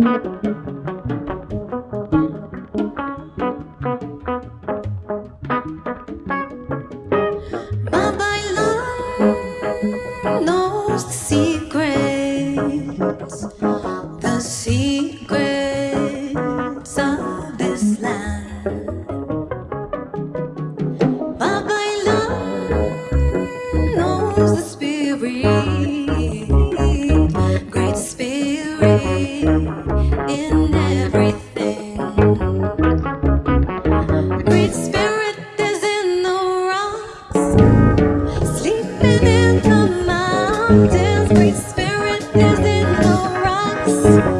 Great Spirit, Great Spirit, Great